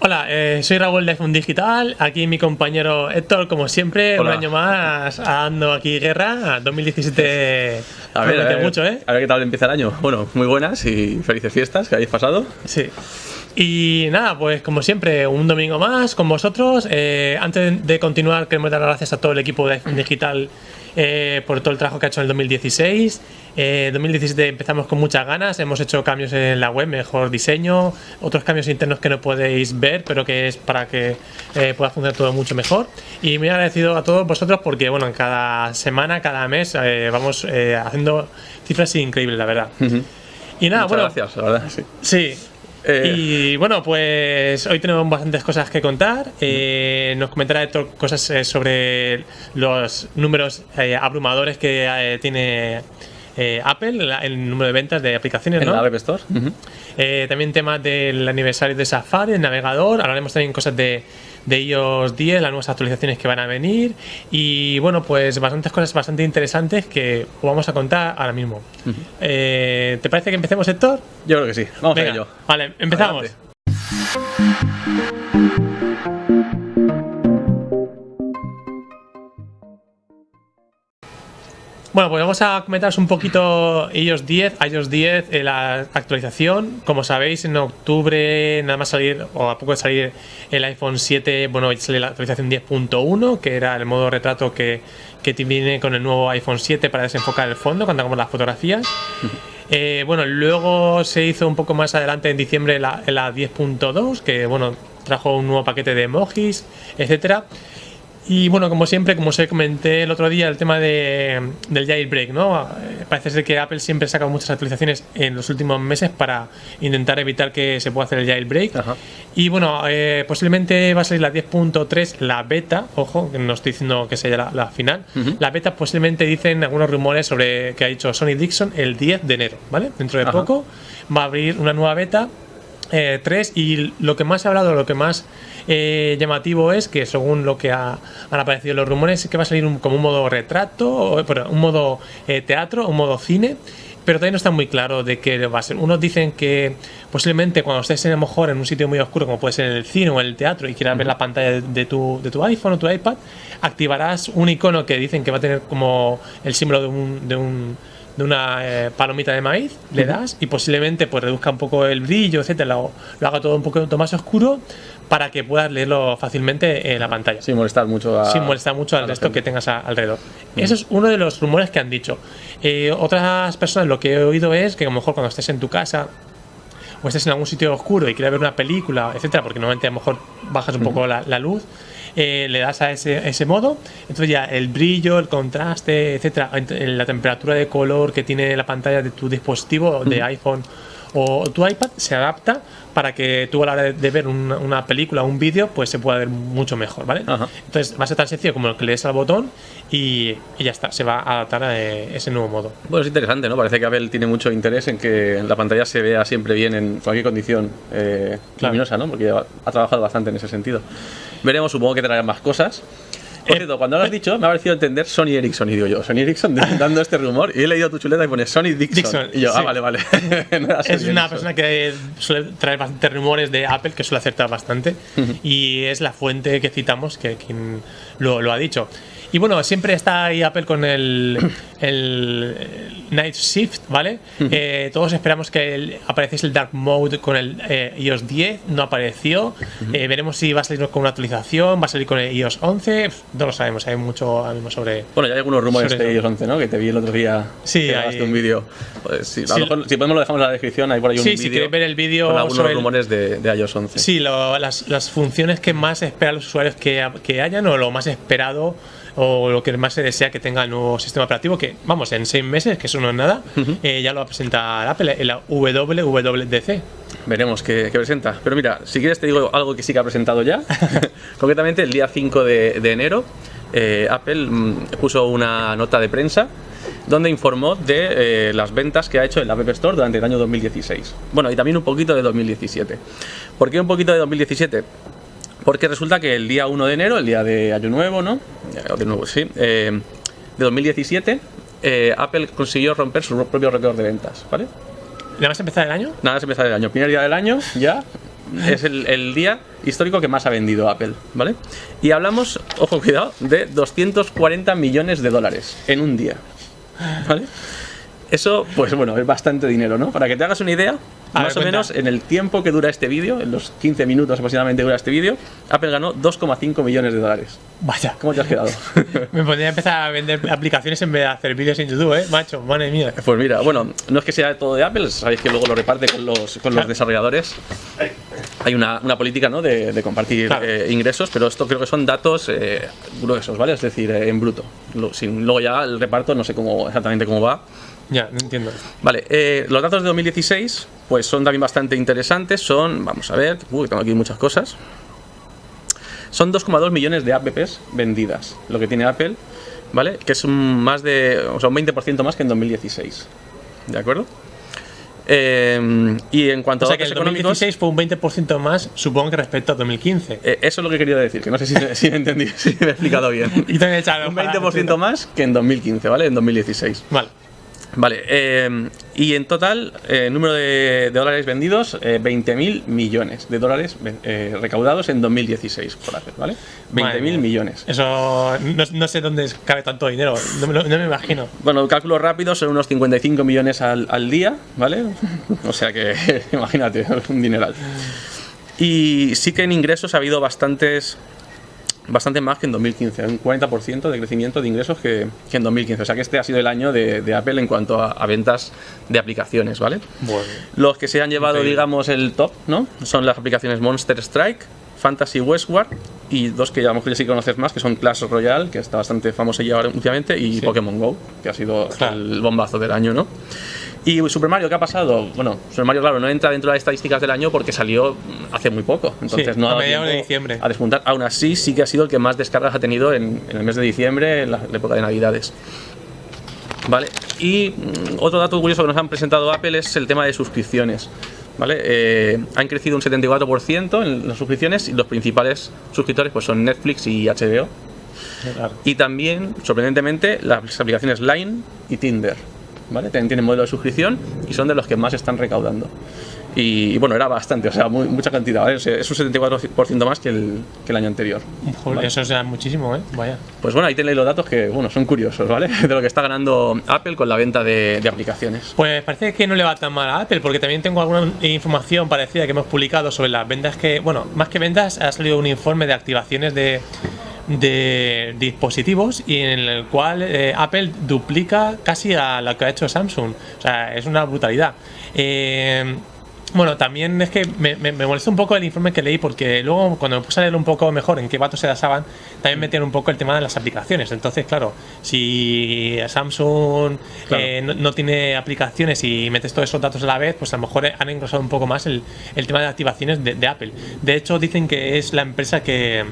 Hola, eh, soy Raúl de iPhone Digital. Aquí mi compañero Héctor, como siempre, Hola. un año más dando aquí guerra. 2017 A ver, a promete ver, mucho, ¿eh? a ver qué tal empieza el año. Bueno, muy buenas y felices fiestas que hayáis pasado. Sí. Y nada, pues como siempre, un domingo más con vosotros. Eh, antes de continuar, queremos dar las gracias a todo el equipo de iPhone Digital eh, por todo el trabajo que ha hecho en el 2016. Eh, 2017 empezamos con muchas ganas, hemos hecho cambios en la web, mejor diseño, otros cambios internos que no podéis ver, pero que es para que eh, pueda funcionar todo mucho mejor. Y muy agradecido a todos vosotros porque, bueno, en cada semana, cada mes, eh, vamos eh, haciendo cifras increíbles, la verdad. Y nada, Muchas bueno, gracias, la verdad, sí. Sí. Eh, y bueno, pues hoy tenemos bastantes cosas que contar. Eh, nos comentará Héctor cosas eh, sobre los números eh, abrumadores que tiene Apple, la- el número de ventas de aplicaciones, En ¿no? la App Store. También temas del aniversario de Safari, el navegador. Hablaremos también cosas de, de iOS 10, las nuevas actualizaciones que van a venir. Y bueno, pues bastantes cosas bastante interesantes que os vamos a contar ahora mismo. Eh, ¿Te parece que empecemos, Héctor? Yo creo que sí. Vamos a ello. Vale, empezamos. Adelante. Bueno, pues vamos a comentaros un poquito iOS 10, iOS 10, eh, la actualización. Como sabéis, en octubre nada más salir, o a poco de salir el iPhone 7, bueno, sale la actualización 10.1, que era el modo retrato que, que viene con el nuevo iPhone 7 para desenfocar el fondo cuando hagamos las fotografías. Eh, bueno, luego se hizo un poco más adelante en diciembre la, la 10.2, que bueno, trajo un nuevo paquete de emojis, etcétera. Y bueno, como siempre, como os comenté el otro día, el tema de, del jailbreak, ¿no? Eh, Parece ser que Apple siempre saca muchas actualizaciones en los últimos meses para intentar evitar que se pueda hacer el jailbreak. Ajá. Y bueno, eh, posiblemente va a salir la 10.3, la beta, ojo, que no estoy diciendo que sea la, la final. La beta posiblemente dicen algunos rumores sobre que ha dicho Sony Dixon el 10 de enero, ¿vale? Dentro de Ajá. poco va a abrir una nueva beta. 3 y lo que más se ha hablado, lo que más eh, llamativo es que según lo que ha- han aparecido los rumores es que va a salir un- como un modo retrato, un modo eh, teatro, un modo cine, pero todavía no está muy claro de qué va a ser. Unos dicen que posiblemente cuando estés a lo mejor en un sitio muy oscuro, como puede ser en el cine o en el teatro, y quieras ver la pantalla de, de tu, de tu iPhone o tu iPad, activarás un icono que dicen que va a tener como el símbolo de un, de un de una eh, palomita de maíz, le das y posiblemente pues reduzca un poco el brillo, etcétera, lo, lo haga todo un poco más oscuro para que puedas leerlo fácilmente en la pantalla Sin molestar mucho a. sin molestar mucho al resto gente. que tengas a- alrededor. Eso es uno de los rumores que han dicho. Eh, otras personas lo que he oído es que a lo mejor cuando estés en tu casa o estés en algún sitio oscuro y quieres ver una película, etcétera, porque normalmente a lo mejor bajas un poco la, la luz, eh, le das a ese, ese modo, entonces ya el brillo, el contraste, etcétera, la temperatura de color que tiene la pantalla de tu dispositivo, de iPhone o tu iPad, se adapta para que tú a la hora de, ver una, una película o un vídeo, pues se pueda ver mucho mejor, ¿vale? Ajá. Entonces va a ser tan sencillo como que le des al botón y, y ya está, se va a adaptar a eh, ese nuevo modo. Bueno, es interesante, ¿no? Parece que Apple tiene mucho interés en que la pantalla se vea siempre bien en cualquier condición eh, Claro. luminosa, ¿no? Porque ha, ha trabajado bastante en ese sentido. Veremos, supongo que traerán más cosas. Por cierto, cuando lo has dicho, me ha parecido entender Sony Ericsson. Y digo yo, Sony Ericsson dando este rumor. Y he leído tu chuleta y pone Sony Dixon. Dixon, y yo, sí. ah, vale, vale. No Es una Ericsson. persona que suele traer bastantes rumores de Apple, que suele acertar bastante, y es la fuente que citamos, que quien lo, lo ha dicho. Y bueno, siempre está ahí Apple con el, el Night Shift, ¿vale? Eh, todos esperamos que el- apareciese el Dark Mode con el eh, iOS 10, no apareció. Eh, veremos si va a salir con una actualización, va a salir con el iOS 11, no lo sabemos, hay mucho sobre, Bueno, ya hay algunos rumores de iOS 11, ¿no? Que te vi el otro día. Sí, que hay- un vídeo. Pues, sí, a Sí. lo mejor, si podemos lo dejamos en la descripción, hay por ahí un Sí, vídeo. si queréis ver el vídeo Con algunos sobre el- rumores de, de iOS 11. Sí, lo- las, las funciones que más esperan los usuarios que, que hayan o lo más esperado o lo que más se desea que tenga el nuevo sistema operativo que, vamos, en seis meses, que eso no es nada, eh, ya lo va a presentar Apple en la WWDC. Veremos qué, qué presenta. Pero mira, si quieres te digo algo que sí que ha presentado ya. Concretamente, el día 5 de, de enero, eh, Apple mm, puso una nota de prensa donde informó de eh, las ventas que ha hecho en la App Store durante el año 2016. Bueno, y también un poquito de 2017. ¿Por qué un poquito de 2017? Porque resulta que el día 1 de enero, el día de Año Nuevo, ¿no? De nuevo, sí. eh, de 2017, eh, Apple consiguió romper su propio récord de ventas, ¿vale? ¿Nada más empezar el año? Nada, es empezar el año. Primer día del año, ya. es el, el día histórico que más ha vendido Apple, ¿vale? Y hablamos, ojo, cuidado, de 240 millones de dólares en un día, ¿vale? Eso, pues bueno, es bastante dinero, ¿no? Para que te hagas una idea, A más ver, o menos en el tiempo que dura este vídeo, en los 15 minutos aproximadamente dura este vídeo, Apple ganó 2,5 millones de dólares. Vaya. ¿Cómo te has quedado? Me podría empezar a vender aplicaciones en vez de hacer vídeos en YouTube, ¿eh? Macho, madre mía. Pues mira, bueno, no es que sea todo de Apple, sabéis que luego lo reparte con los, con los desarrolladores. Hay una, una política ¿no? de, de compartir Claro. eh, ingresos, pero esto creo que son datos eh, gruesos, ¿vale? Es decir, eh, en bruto. Luego ya el reparto no sé cómo exactamente cómo va. Ya, no entiendo. Vale, eh, los datos de 2016 pues son también bastante interesantes. Son, vamos a ver, uy, tengo aquí muchas cosas. Son 2,2 millones de apps vendidas, lo que tiene Apple, ¿vale? Que es un más de, o sea, un 20% más que en 2016. ¿De acuerdo? Eh, y en cuanto O sea a que el datos económicos, 2016 fue un 20% más, supongo que respecto a 2015. eh, eso es lo que quería decir, que no sé si, si me entendí, si me he explicado bien. Y te han echado un para- 20% más que en 2015, ¿vale? En 2016. Vale. Vale, eh, y en total, eh, número de, de dólares vendidos, eh, 20.000 millones de dólares eh, recaudados en 2016 por Apple, ¿vale? Madre 20.000 mía. millones. Eso no, no sé dónde cabe tanto dinero, no no me imagino. Bueno, cálculos rápidos son unos 55 millones al, al día, ¿vale? O sea que, imagínate, un dineral. Y sí que en ingresos ha habido bastantes bastante más que en 2015, un 40% de crecimiento de ingresos que, que en 2015. O sea que este ha sido el año de, de Apple en cuanto a, a ventas de aplicaciones, ¿vale? Bueno. Los que se han llevado, Increíble. digamos, el top, ¿no? Son las aplicaciones Monster Strike, Fantasy Westward y dos que ya a lo mejor ya sí conoces más, que son Clash Royale, que está bastante famoso ya ahora últimamente, y Sí. Pokémon Go, que ha sido Claro. el bombazo del año, ¿no? Y Super Mario, ¿qué ha pasado? Bueno, Super Mario, claro, no entra dentro de las estadísticas del año porque salió hace muy poco. Entonces Sí, no ha a dado mediados de diciembre. A despuntar. Aún así, sí que ha sido el que más descargas ha tenido en, en el mes de diciembre, en la, la época de Navidades. Vale, y mm, otro dato curioso que nos han presentado Apple es el tema de suscripciones. ¿Vale? Eh, han crecido un 74% en las suscripciones y los principales suscriptores pues, son Netflix y HBO. Claro. Y también, sorprendentemente, las aplicaciones Line y Tinder. ¿Vale? También tienen modelo de suscripción y son de los que más están recaudando. Y, y bueno, era bastante, o sea, muy- mucha cantidad, ¿vale? Es un 74% más que el, que el año anterior. Joder, Vale. Eso es muchísimo, ¿eh? Vaya. Pues bueno, ahí tenéis los datos que, bueno, son curiosos, ¿vale? De lo que está ganando Apple con la venta de, de aplicaciones. Pues parece que no le va tan mal a Apple, porque también tengo alguna información parecida que hemos publicado sobre las ventas que, bueno, más que ventas, ha salido un informe de activaciones de, de dispositivos y en el cual eh, Apple duplica casi a lo que ha hecho Samsung. O sea, es una brutalidad. Eh, bueno, también es que me, me, me molestó un poco el informe que leí porque luego cuando me puse a leer un poco mejor en qué vatos se basaban, también metían un poco el tema de las aplicaciones. Entonces, claro, si Samsung Claro. eh, no, no tiene aplicaciones y metes todos esos datos a la vez, pues a lo mejor han engrosado un poco más el, el tema de activaciones de, de Apple. De hecho, dicen que es la empresa que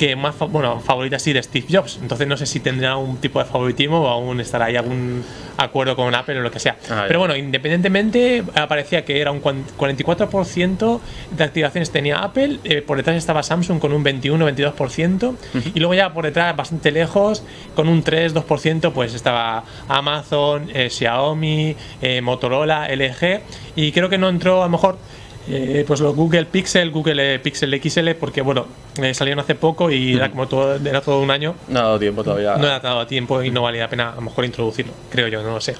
que más bueno favorita sí de Steve Jobs. Entonces no sé si tendrá un tipo de favoritismo o aún estará ahí algún acuerdo con Apple o lo que sea. Ah, pero bueno independientemente aparecía que era un cuan- 44% de activaciones tenía Apple eh, por detrás estaba Samsung con un 21-22% y luego ya por detrás bastante lejos con un 3-2% pues estaba Amazon eh, Xiaomi eh, Motorola LG y creo que no entró a lo mejor eh, pues los Google Pixel, Google eh, Pixel XL, porque bueno, eh, salieron hace poco y era como todo, era todo un año, No ha dado tiempo todavía. no era dado tiempo y no valía la pena a lo mejor introducirlo, creo yo, no lo sé.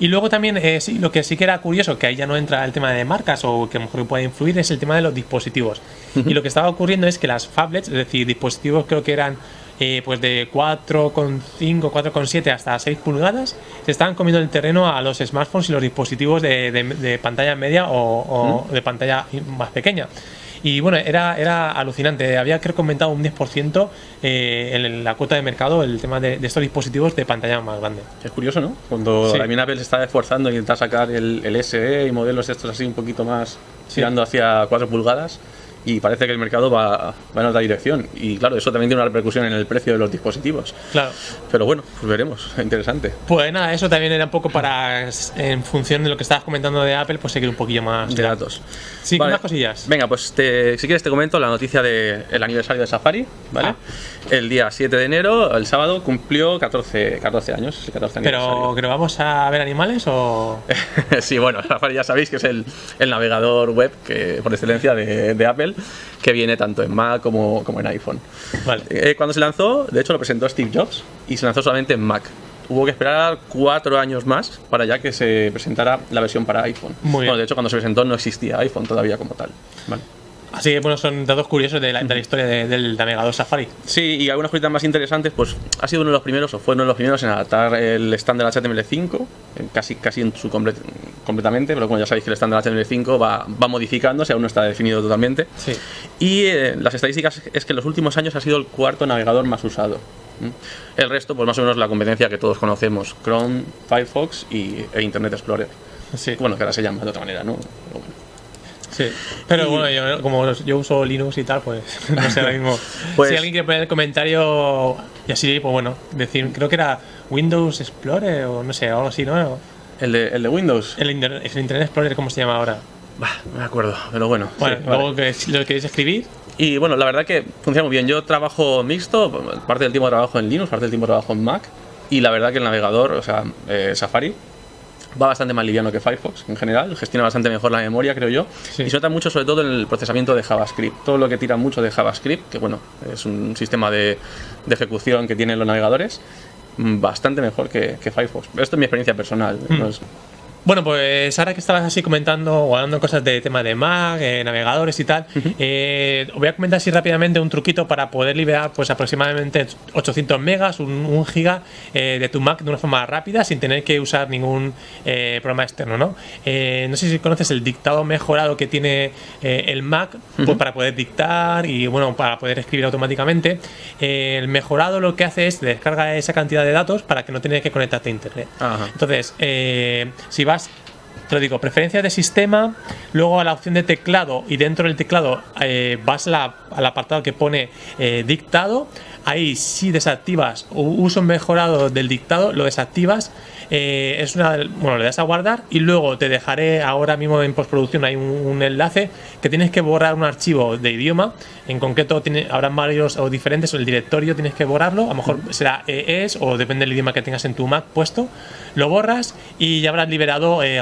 Y luego también, eh, sí, lo que sí que era curioso, que ahí ya no entra el tema de marcas o que a lo mejor puede influir, es el tema de los dispositivos. Y lo que estaba ocurriendo es que las phablets, es decir, dispositivos creo que eran eh, pues de 4,5, 4,7 hasta 6 pulgadas, se estaban comiendo el terreno a los smartphones y los dispositivos de, de- de pantalla media o, o de pantalla más pequeña. Y bueno, era, era alucinante. Había creo que aumentado un 10% eh, en la cuota de mercado el tema de, de estos dispositivos de pantalla más grande. Es curioso, ¿no? Cuando Sí. también Apple se está esforzando en intentar sacar el, el SE y modelos estos así un poquito más Sí. tirando hacia 4 pulgadas y parece que el mercado va, va en otra dirección. Y claro, eso también tiene una repercusión en el precio de los dispositivos. Claro. Pero bueno, pues veremos, interesante. Pues nada, eso también era un poco para, en función de lo que estabas comentando de Apple, pues seguir un poquillo más De datos. Sí, Vale. unas cosillas. Venga, pues te- si quieres te comento la noticia del aniversario de Safari, ¿vale? Ah. El día 7 de enero, el sábado, cumplió 14, 14 años. el 14 Pero. ¿pero vamos a ver animales o...? sí, bueno, Safari ya sabéis que es el, el navegador web que, por excelencia de, de Apple, que viene tanto en Mac como, como en iPhone. Vale. Eh, cuando se lanzó, de hecho lo presentó Steve Jobs y se lanzó solamente en Mac. Hubo que esperar cuatro años más para ya que se presentara la versión para iPhone. Muy bien. Bueno, de hecho, cuando se presentó no existía iPhone todavía como tal. Vale. Así que, bueno, son datos curiosos de la, de la historia de- del navegador Safari. Sí, y algunas cositas más interesantes, pues ha sido uno de los primeros, o fue uno de los primeros en adaptar el estándar HTML5, eh, casi, casi en su comple- completamente, pero bueno, ya sabéis que el estándar HTML5 va, va modificándose, aún no está definido totalmente. Sí. Y eh, las estadísticas es que en los últimos años ha sido el cuarto navegador más usado. El resto, pues más o menos la competencia que todos conocemos, Chrome, Firefox y, e Internet Explorer. Sí. Bueno, que ahora se llama de otra manera, ¿no? Bueno. Sí. Pero Y- bueno, yo, como yo uso Linux y tal, pues no sé ahora mismo. Pues- si alguien quiere poner el comentario y así, pues bueno, decir, creo que era Windows Explorer o no sé, algo así, ¿no? El de, el de Windows, El, Inter- el Internet Explorer, ¿cómo se llama ahora? bah, no me acuerdo, pero bueno. Bueno, sí, vale. luego que si lo queréis escribir, Y bueno, la verdad que funciona muy bien. Yo trabajo mixto, parte del tiempo trabajo en Linux, parte del tiempo trabajo en Mac. Y la verdad que el navegador, o sea, eh, Safari, va bastante más liviano que Firefox en general. Gestiona bastante mejor la memoria, creo yo. Sí. Y se nota mucho, sobre todo, en el procesamiento de JavaScript. Todo lo que tira mucho de JavaScript, que bueno, es un sistema de, de ejecución que tienen los navegadores, mm, bastante mejor que, que Firefox. Esto es mi experiencia personal. es- Bueno, pues ahora que estabas así comentando o hablando cosas de tema de Mac, eh, navegadores y tal, eh, os voy a comentar así rápidamente un truquito para poder liberar pues aproximadamente 800 megas, un, un giga eh, de tu Mac de una forma rápida sin tener que usar ningún programa externo, ¿no? No sé si conoces el dictado mejorado que tiene el Mac pues, para poder dictar y bueno, para poder escribir automáticamente. El mejorado lo que hace es descarga esa cantidad de datos para que no tengas que conectarte a internet. Entonces, si vas, horas te lo digo, preferencias de sistema, luego a la opción de teclado y dentro del teclado eh, vas la- al apartado que pone eh, dictado, ahí si desactivas uso mejorado del dictado, lo desactivas, eh, es una, bueno, le das a guardar y luego te dejaré ahora mismo en postproducción hay un, un enlace que tienes que borrar un archivo de idioma, en concreto tiene, habrán varios o diferentes, el directorio tienes que borrarlo, a lo mejor será ES o depende del idioma que tengas en tu Mac puesto, lo borras y ya habrás liberado eh,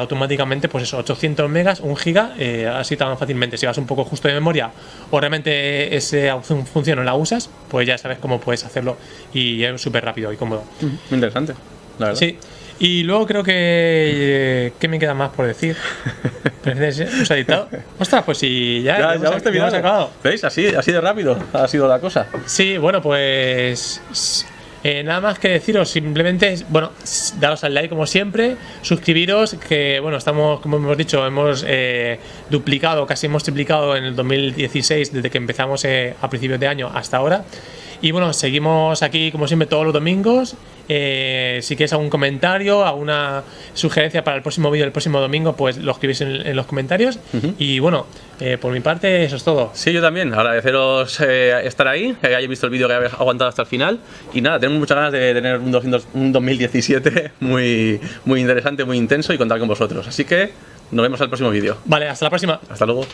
pues eso, 800 megas, 1 giga, eh, así tan fácilmente. Si vas un poco justo de memoria o realmente esa función no la usas, pues ya sabes cómo puedes hacerlo y es súper rápido y cómodo. Muy interesante, la verdad. Sí. Y luego creo que. eh, ¿Qué me queda más por decir? ¿Prefieres usar dictado? Ostras, pues si ya, Ya, ya hemos, terminado. acabado. ¿Veis? Así, así de rápido ha sido la cosa. Sí, bueno, pues. Eh, nada más que deciros, simplemente, bueno, daros al like como siempre, suscribiros, que bueno, estamos, como hemos dicho, hemos eh, duplicado, casi hemos triplicado en el 2016 desde que empezamos eh, a principios de año hasta ahora. Y bueno, seguimos aquí como siempre todos los domingos. Eh, si quieres algún comentario, alguna sugerencia para el próximo vídeo del próximo domingo, pues lo escribís en, en los comentarios. Y bueno, eh, por mi parte, eso es todo. Sí, yo también. Agradeceros eh, estar ahí, que hayáis visto el vídeo, que habéis aguantado hasta el final. Y nada, tenemos muchas ganas de tener un, 200 un 2017 muy, muy interesante, muy intenso y contar con vosotros. Así que nos vemos al próximo vídeo. Vale, hasta la próxima. Hasta luego.